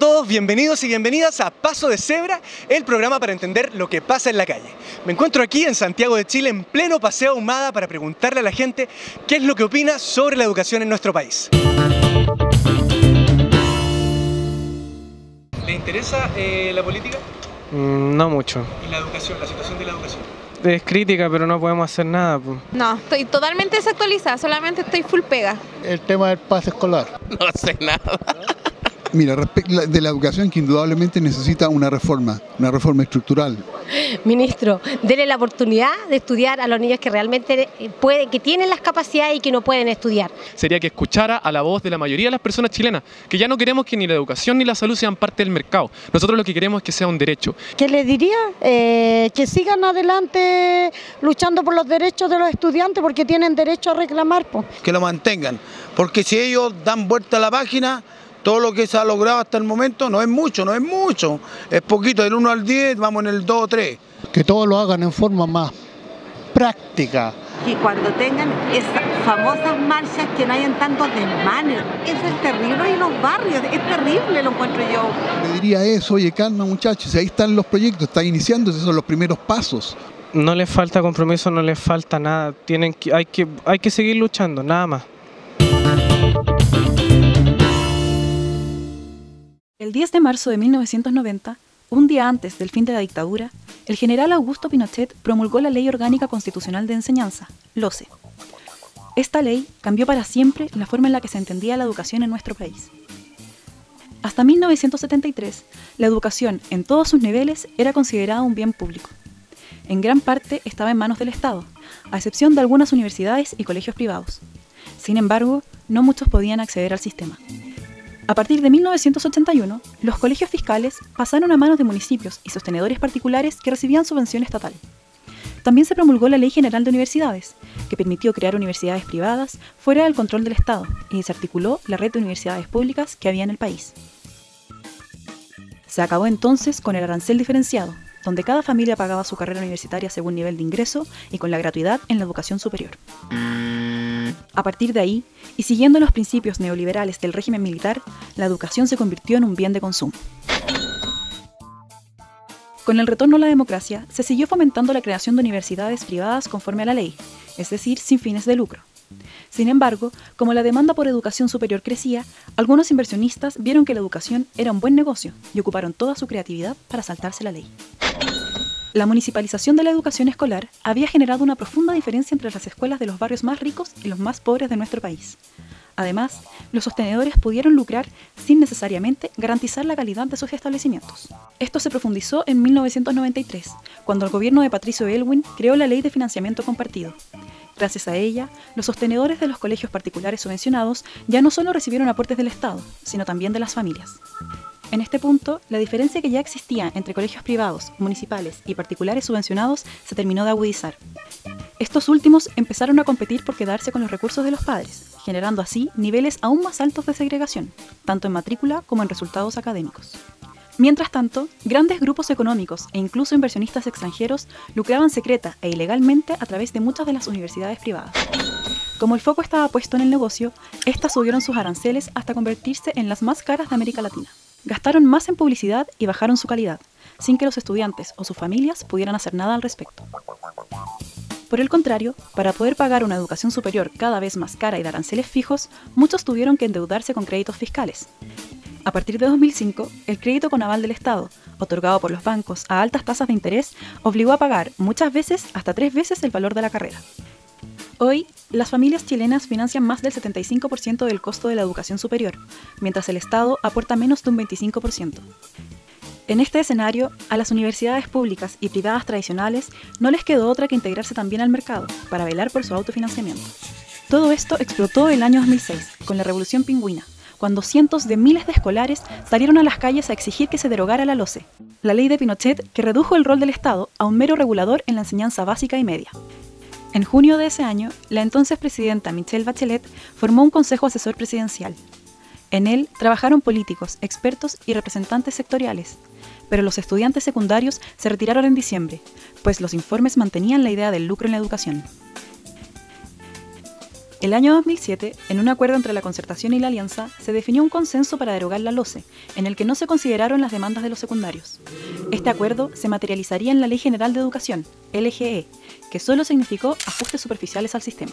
todos, bienvenidos y bienvenidas a Paso de Cebra, el programa para entender lo que pasa en la calle. Me encuentro aquí en Santiago de Chile en pleno paseo ahumada para preguntarle a la gente qué es lo que opina sobre la educación en nuestro país. ¿Le interesa eh, la política Mm, No mucho. y la educación, la situación de la educación? Es crítica, pero no podemos hacer nada. po. No, estoy totalmente desactualizada, solamente estoy full pega. el tema del pase escolar. No sé nada. Mira, respecto de la educación que indudablemente necesita una reforma, una reforma estructural. Ministro, dele la oportunidad de estudiar a los niños que realmente eh, pueden, que tienen las capacidades y que no pueden estudiar. sería que escuchara a la voz de la mayoría de las personas chilenas, que ya no queremos que ni la educación ni la salud sean parte del mercado. Nosotros lo que queremos es que sea un derecho. ¿Qué les diría? Eh, que sigan adelante luchando por los derechos de los estudiantes porque tienen derecho a reclamar. po. Que lo mantengan. Porque si ellos dan vuelta a la página, todo lo que se ha logrado hasta el momento no es mucho, no es mucho. Es poquito, del 1 al 10 vamos en el 2 o 3. Que todos lo hagan en forma más práctica. que cuando tengan esas famosas marchas que no hayan tantos desmanes. Eso es terrible y los barrios, es terrible lo encuentro yo. Le diría eso, oye, calma muchachos, ahí están los proyectos, están iniciando, esos son los primeros pasos. No les falta compromiso, no les falta nada. Tienen que, hay, que, hay que seguir luchando, nada más. El 10 de marzo de 1990, un día antes del fin de la dictadura, el general Augusto Pinochet promulgó la Ley Orgánica Constitucional de Enseñanza, LOCE. Esta ley cambió para siempre la forma en la que se entendía la educación en nuestro país. Hasta 1973, la educación en todos sus niveles era considerada un bien público. En gran parte estaba en manos del Estado, a excepción de algunas universidades y colegios privados. Sin embargo, no muchos podían acceder al sistema. A partir de 1981, los colegios fiscales pasaron a manos de municipios y sostenedores particulares que recibían subvención estatal. También se promulgó la Ley General de Universidades, que permitió crear universidades privadas fuera del control del Estado y desarticuló la red de universidades públicas que había en el país. Se acabó entonces con el arancel diferenciado, donde cada familia pagaba su carrera universitaria según nivel de ingreso y con la gratuidad en la educación superior. A partir de ahí, y siguiendo los principios neoliberales del régimen militar, la educación se convirtió en un bien de consumo. Con el retorno a la democracia, se siguió fomentando la creación de universidades privadas conforme a la ley, es decir, sin fines de lucro. Sin embargo, como la demanda por educación superior crecía, algunos inversionistas vieron que la educación era un buen negocio y ocuparon toda su creatividad para saltarse la ley. La municipalización de la educación escolar había generado una profunda diferencia entre las escuelas de los barrios más ricos y los más pobres de nuestro país. Además, los sostenedores pudieron lucrar sin necesariamente garantizar la calidad de sus establecimientos. Esto se profundizó en 1993, cuando el gobierno de Patricio Elwin creó la Ley de Financiamiento Compartido. Gracias a ella, los sostenedores de los colegios particulares subvencionados ya no solo recibieron aportes del Estado, sino también de las familias. En este punto, la diferencia que ya existía entre colegios privados, municipales y particulares subvencionados se terminó de agudizar. Estos últimos empezaron a competir por quedarse con los recursos de los padres, generando así niveles aún más altos de segregación, tanto en matrícula como en resultados académicos. Mientras tanto, grandes grupos económicos e incluso inversionistas extranjeros lucraban secreta e ilegalmente a través de muchas de las universidades privadas. Como el foco estaba puesto en el negocio, estas subieron sus aranceles hasta convertirse en las más caras de América Latina. Gastaron más en publicidad y bajaron su calidad, sin que los estudiantes o sus familias pudieran hacer nada al respecto. Por el contrario, para poder pagar una educación superior cada vez más cara y de aranceles fijos, muchos tuvieron que endeudarse con créditos fiscales. A partir de 2005, el crédito con aval del Estado, otorgado por los bancos a altas tasas de interés, obligó a pagar muchas veces hasta tres veces el valor de la carrera. Hoy, las familias chilenas financian más del 75% del costo de la educación superior, mientras el Estado aporta menos de un 25%. En este escenario, a las universidades públicas y privadas tradicionales no les quedó otra que integrarse también al mercado para velar por su autofinanciamiento. Todo esto explotó el año 2006, con la Revolución Pingüina, cuando cientos de miles de escolares salieron a las calles a exigir que se derogara la LOCE, la ley de Pinochet que redujo el rol del Estado a un mero regulador en la enseñanza básica y media. En junio de ese año, la entonces presidenta Michelle Bachelet formó un consejo asesor presidencial. En él trabajaron políticos, expertos y representantes sectoriales, pero los estudiantes secundarios se retiraron en diciembre, pues los informes mantenían la idea del lucro en la educación. El año 2007, en un acuerdo entre la concertación y la alianza, se definió un consenso para derogar la LOCE, en el que no se consideraron las demandas de los secundarios. Este acuerdo se materializaría en la Ley General de Educación, LGE, que solo significó ajustes superficiales al sistema.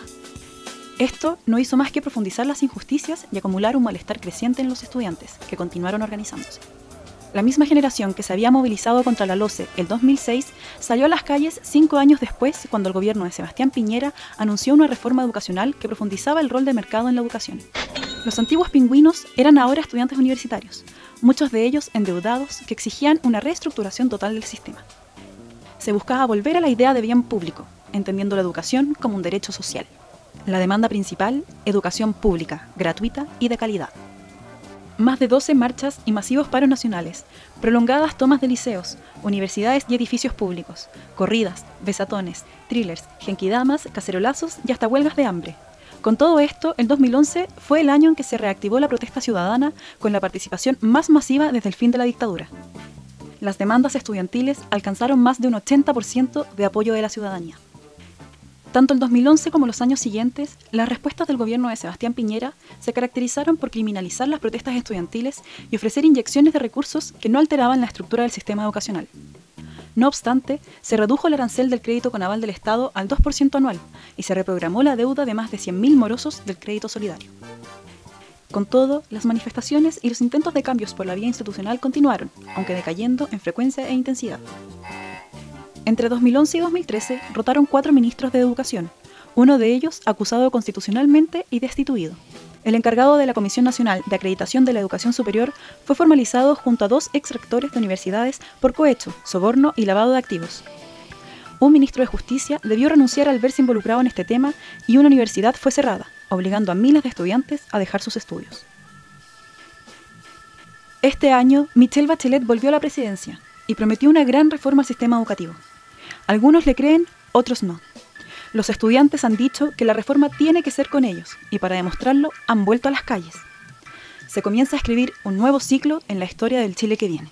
Esto no hizo más que profundizar las injusticias y acumular un malestar creciente en los estudiantes, que continuaron organizándose. La misma generación que se había movilizado contra la LOCE el 2006 salió a las calles cinco años después cuando el gobierno de Sebastián Piñera anunció una reforma educacional que profundizaba el rol de mercado en la educación. Los antiguos pingüinos eran ahora estudiantes universitarios, muchos de ellos endeudados que exigían una reestructuración total del sistema. Se buscaba volver a la idea de bien público, entendiendo la educación como un derecho social. La demanda principal, educación pública, gratuita y de calidad más de 12 marchas y masivos paros nacionales, prolongadas tomas de liceos, universidades y edificios públicos, corridas, besatones, thrillers, genquidamas, cacerolazos y hasta huelgas de hambre. Con todo esto, el 2011 fue el año en que se reactivó la protesta ciudadana con la participación más masiva desde el fin de la dictadura. Las demandas estudiantiles alcanzaron más de un 80% de apoyo de la ciudadanía. Tanto el 2011 como los años siguientes, las respuestas del gobierno de Sebastián Piñera se caracterizaron por criminalizar las protestas estudiantiles y ofrecer inyecciones de recursos que no alteraban la estructura del sistema educacional. No obstante, se redujo el arancel del crédito con aval del Estado al 2% anual y se reprogramó la deuda de más de 100.000 morosos del crédito solidario. Con todo, las manifestaciones y los intentos de cambios por la vía institucional continuaron, aunque decayendo en frecuencia e intensidad. Entre 2011 y 2013 rotaron cuatro ministros de Educación, uno de ellos acusado constitucionalmente y destituido. El encargado de la Comisión Nacional de Acreditación de la Educación Superior fue formalizado junto a dos ex rectores de universidades por cohecho, soborno y lavado de activos. Un ministro de Justicia debió renunciar al verse involucrado en este tema y una universidad fue cerrada, obligando a miles de estudiantes a dejar sus estudios. Este año, Michelle Bachelet volvió a la presidencia y prometió una gran reforma al sistema educativo. Algunos le creen, otros no. Los estudiantes han dicho que la reforma tiene que ser con ellos y para demostrarlo han vuelto a las calles. Se comienza a escribir un nuevo ciclo en la historia del Chile que viene.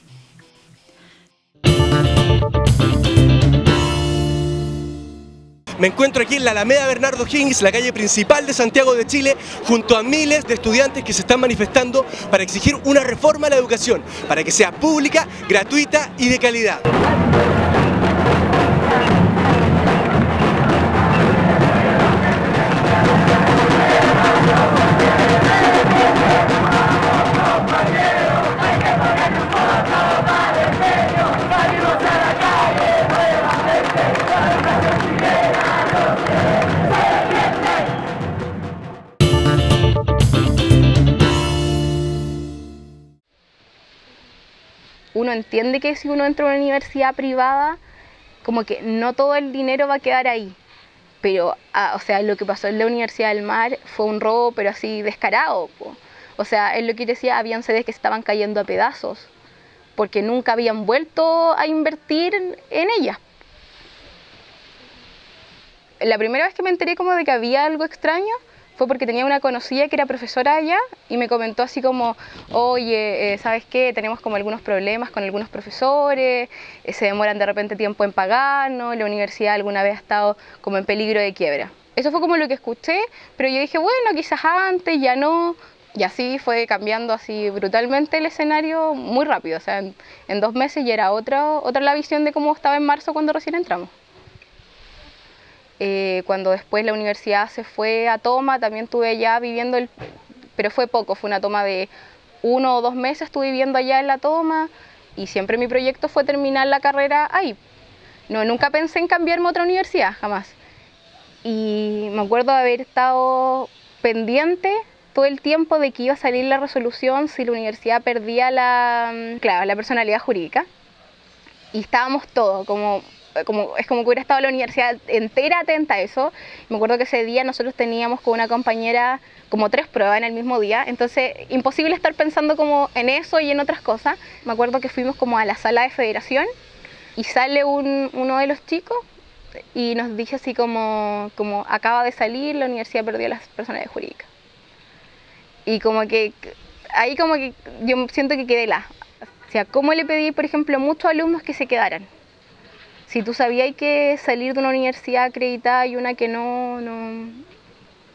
Me encuentro aquí en la Alameda Bernardo Higgins, la calle principal de Santiago de Chile, junto a miles de estudiantes que se están manifestando para exigir una reforma a la educación, para que sea pública, gratuita y de calidad. Uno entiende que si uno entra a una universidad privada, como que no todo el dinero va a quedar ahí. Pero, ah, o sea, lo que pasó en la Universidad del Mar fue un robo, pero así descarado. O sea, es lo que decía, habían sedes que estaban cayendo a pedazos, porque nunca habían vuelto a invertir en ellas. La primera vez que me enteré como de que había algo extraño fue porque tenía una conocida que era profesora allá y me comentó así como, oye, eh, ¿sabes qué? Tenemos como algunos problemas con algunos profesores, eh, se demoran de repente tiempo en pagarnos, la universidad alguna vez ha estado como en peligro de quiebra. Eso fue como lo que escuché, pero yo dije, bueno, quizás antes, ya no. Y así fue cambiando así brutalmente el escenario muy rápido. O sea, en, en dos meses ya era otra, otra la visión de cómo estaba en marzo cuando recién entramos. Eh, cuando después la universidad se fue a toma, también estuve allá viviendo, el, pero fue poco, fue una toma de uno o dos meses, estuve viviendo allá en la toma y siempre mi proyecto fue terminar la carrera ahí. No, nunca pensé en cambiarme a otra universidad, jamás. Y me acuerdo de haber estado pendiente todo el tiempo de que iba a salir la resolución si la universidad perdía la, claro, la personalidad jurídica. Y estábamos todos, como como, es como que hubiera estado la universidad entera atenta a eso. Me acuerdo que ese día nosotros teníamos con una compañera como tres pruebas en el mismo día, entonces imposible estar pensando como en eso y en otras cosas. Me acuerdo que fuimos como a la sala de federación y sale uno de los chicos y nos dice así como, como acaba de salir, la universidad perdió las personalidades jurídicas. Y como que ahí como que yo siento que quedé la. O sea, ¿cómo le pedí, por ejemplo, a muchos alumnos que se quedaran? Si tú sabías que salir de una universidad acreditada y una que no, no,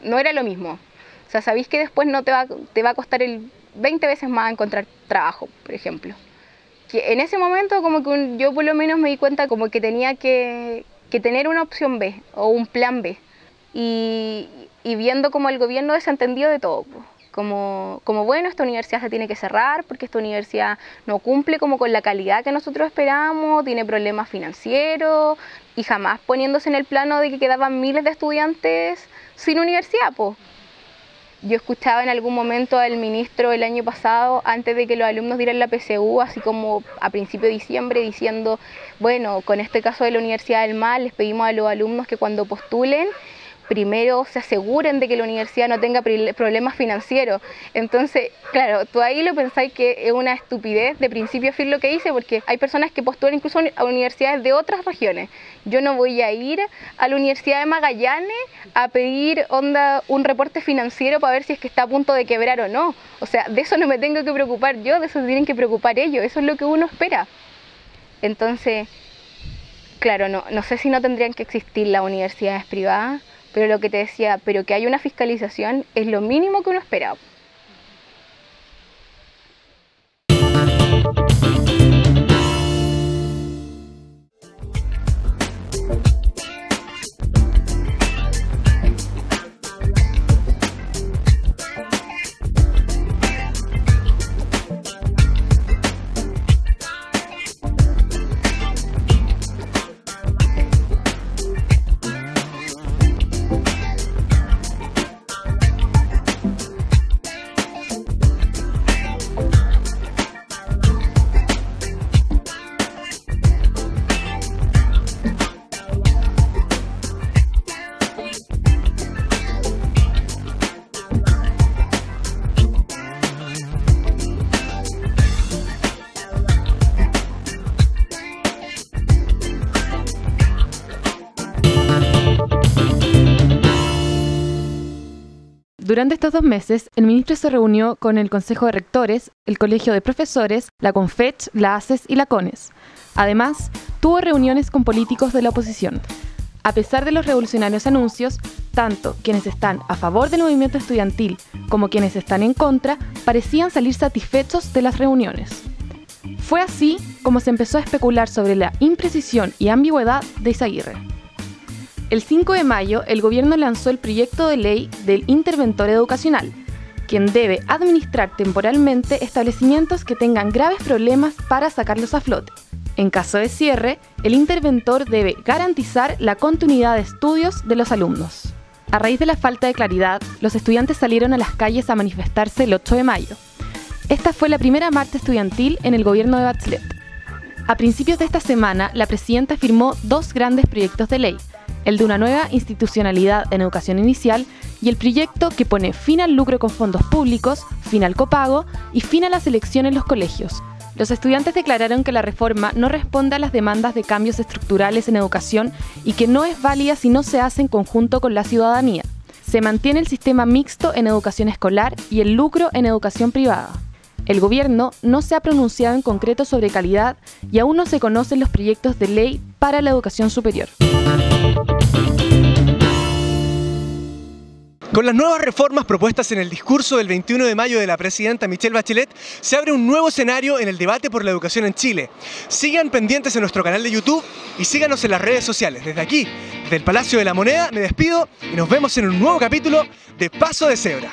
no era lo mismo. O sea, que después no te va, te va a costar el 20 veces más encontrar trabajo, por ejemplo. Que en ese momento como que yo por lo menos me di cuenta como que tenía que, que tener una opción B o un plan B. Y, y viendo como el gobierno desentendido de todo. Como, bueno, esta universidad se tiene que cerrar porque esta universidad no cumple como con la calidad que nosotros esperamos, tiene problemas financieros y jamás poniéndose en el plano de que quedaban miles de estudiantes sin universidad. pues yo escuchaba en algún momento al ministro el año pasado, antes de que los alumnos dieran la PSU, así como a principio de diciembre, diciendo, bueno, con este caso de la Universidad del Mar, les pedimos a los alumnos que cuando postulen primero se aseguren de que la universidad no tenga problemas financieros. Entonces, claro, tú ahí lo pensáis que es una estupidez de principio a fin lo que hice, porque hay personas que postulan incluso a universidades de otras regiones. Yo no voy a ir a la Universidad de Magallanes a pedir onda un reporte financiero para ver si es que está a punto de quebrar o no. O sea, de eso no me tengo que preocupar yo, de eso tienen que preocupar ellos, eso es lo que uno espera. Entonces, claro, no, no sé si no tendrían que existir las universidades privadas, pero lo que te decía, pero que hay una fiscalización es lo mínimo que uno espera. Durante estos dos meses, el ministro se reunió con el Consejo de Rectores, el Colegio de Profesores, la CONFECH, la ACES y la CONES. Además, tuvo reuniones con políticos de la oposición. A pesar de los revolucionarios anuncios, tanto quienes están a favor del movimiento estudiantil como quienes están en contra parecían salir satisfechos de las reuniones. Fue así como se empezó a especular sobre la imprecisión y ambigüedad de Isaguirre. El 5 de mayo, el gobierno lanzó el proyecto de ley del interventor educacional, quien debe administrar temporalmente establecimientos que tengan graves problemas para sacarlos a flote. En caso de cierre, el interventor debe garantizar la continuidad de estudios de los alumnos. A raíz de la falta de claridad, los estudiantes salieron a las calles a manifestarse el 8 de mayo. Esta fue la primera marcha estudiantil en el gobierno de Bachelet. A principios de esta semana, la presidenta firmó dos grandes proyectos de ley, el de una nueva institucionalidad en educación inicial y el proyecto que pone fin al lucro con fondos públicos, fin al copago y fin a la selección en los colegios. Los estudiantes declararon que la reforma no responde a las demandas de cambios estructurales en educación y que no es válida si no se hace en conjunto con la ciudadanía. Se mantiene el sistema mixto en educación escolar y el lucro en educación privada. El gobierno no se ha pronunciado en concreto sobre calidad y aún no se conocen los proyectos de ley para la educación superior. Con las nuevas reformas propuestas en el discurso del 21 de mayo de la presidenta Michelle Bachelet, se abre un nuevo escenario en el debate por la educación en Chile. Sigan pendientes en nuestro canal de YouTube y síganos en las redes sociales. Desde aquí, desde el Palacio de la Moneda, me despido y nos vemos en un nuevo capítulo de Paso de Cebra.